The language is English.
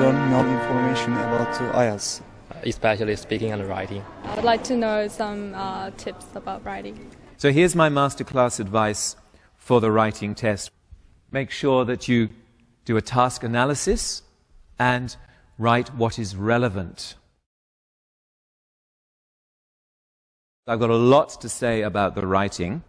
Learn more information about IELTS. especially speaking and writing. I would like to know some uh, tips about writing. So here's my masterclass advice for the writing test. Make sure that you do a task analysis and write what is relevant. I've got a lot to say about the writing.